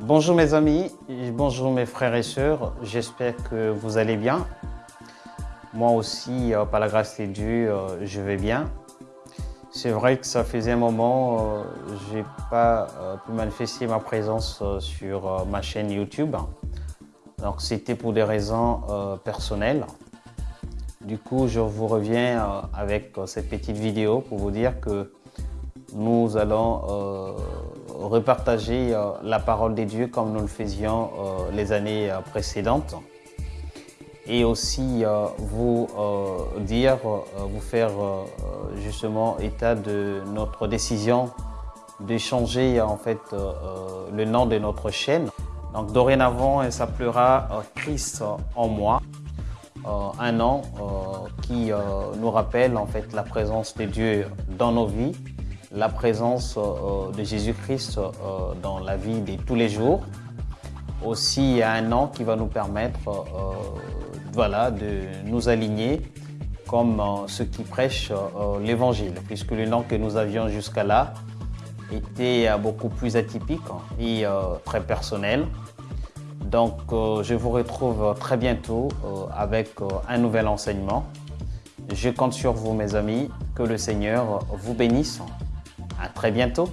Bonjour mes amis, bonjour mes frères et sœurs, j'espère que vous allez bien. Moi aussi, euh, par la grâce de Dieu, euh, je vais bien. C'est vrai que ça faisait un moment, je n'ai pas pu manifester ma présence sur ma chaîne YouTube. Donc c'était pour des raisons personnelles. Du coup, je vous reviens avec cette petite vidéo pour vous dire que nous allons repartager euh, la parole de Dieu comme nous le faisions euh, les années euh, précédentes et aussi vous dire, vous faire justement état de notre décision de changer en fait le nom de notre chaîne. Donc dorénavant, elle s'appellera Christ en moi. un nom qui nous rappelle en fait la présence de Dieu dans nos vies la présence euh, de Jésus-Christ euh, dans la vie de tous les jours. Aussi, un nom qui va nous permettre euh, voilà, de nous aligner comme ceux qui prêchent l'Évangile, puisque le nom que nous avions jusqu'à là était beaucoup plus atypique et très personnel. Donc, je vous retrouve très bientôt avec un nouvel enseignement. Je compte sur vous, mes amis. Que le Seigneur vous bénisse. À très bientôt.